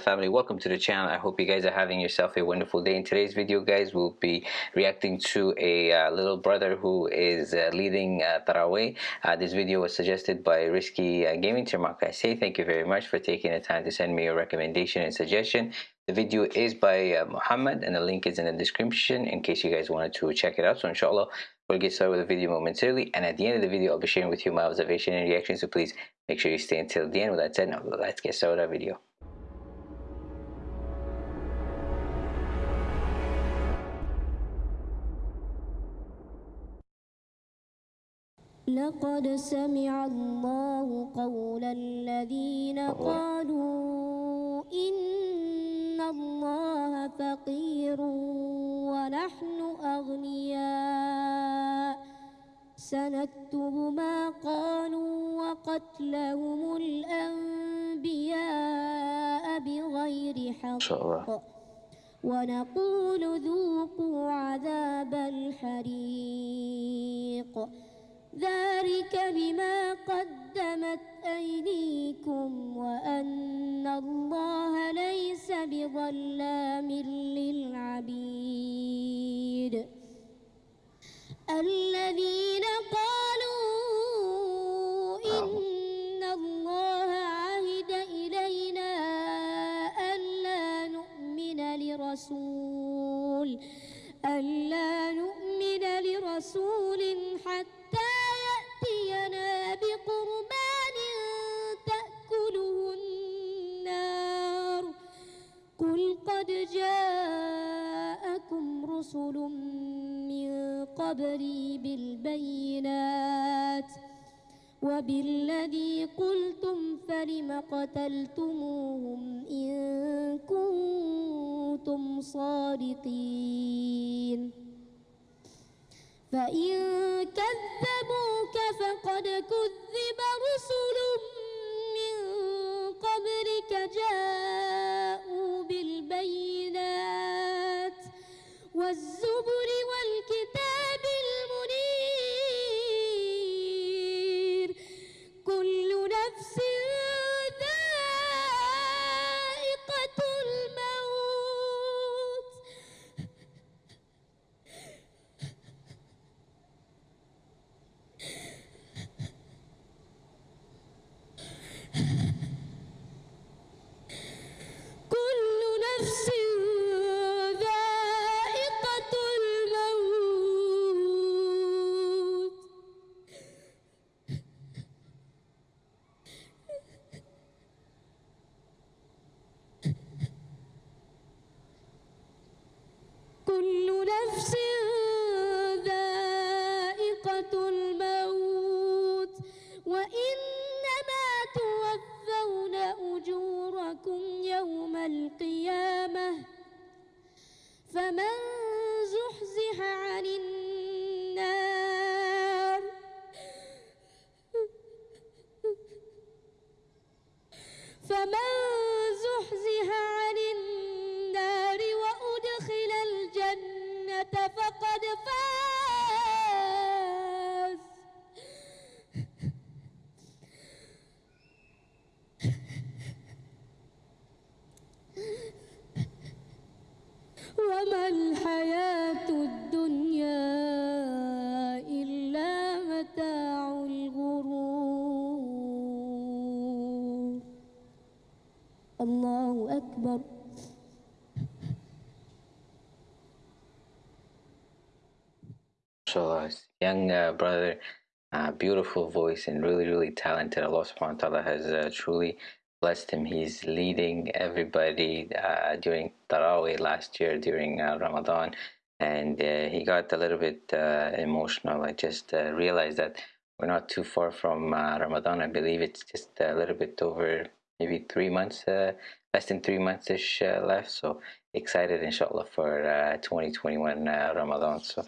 family. Welcome to the channel. I hope you guys are having yourself a wonderful day. In today's video guys we'll be reacting to a uh, little brother who is uh, leading uh, uh, this video was suggested by Risky uh, Gaming Termak I say thank you very much for taking the time to send me your recommendation and suggestion. The video is by uh, Muhammad and the link is in the description in case you guys wanted to check it out. So inshallah we'll get started with the video momentarily and at the end of the video I'll be sharing with you my observation and reaction so please make sure you stay until the end with that said now let's get started with our video لقد سمع الله قول الذين قالوا سنكتب ما قالوا وقتلهم الأنبياء بغير حق. ونقول ذوقوا عذاب الحريق. ذلك بما قدمت أيديكم وأن الله ليس بظلام للعبيد. الذين رسل من قبلي بالبينات وبالذي قلتم فلم قتلتموهم إن كنتم صادقين فإن كذبوك فقد كذب رسل فمن زحزح عن النار فمن زحزح عن النار وأدخل الجنة فقد فاز وما الحياة الدنيا إلا متاع الغرور الله أكبر inshallah young uh, brother uh, beautiful voice and really really talented Allah subhanahu wa ta'ala has uh, truly blessed him. He's leading everybody uh, during Tarawih last year during uh, Ramadan. And uh, he got a little bit uh, emotional. I just uh, realized that we're not too far from uh, Ramadan. I believe it's just a little bit over maybe three months less than three months ish left. So excited inshallah for uh, 2021 uh, Ramadan. So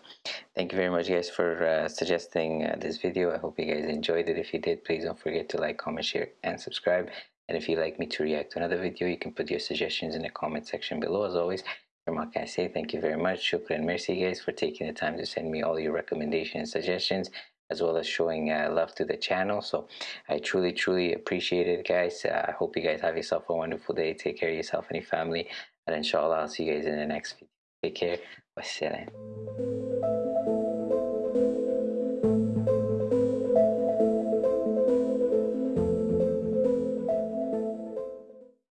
thank you very much guys for suggesting this video. I hope you guys enjoyed it. If you did please don't forget to like comment share and subscribe and if you'd like me to react to another video you can put your suggestions in the comment section below as always from what I say thank you very much shukran merci guys for taking the time to send me all your recommendations and suggestions as well as showing uh, love to the channel. So I truly, truly appreciate it, guys. Uh, I hope you guys have yourself a wonderful day. Take care of yourself and your family. And inshallah, I'll see you guys in the next video. Take care. Wassalam.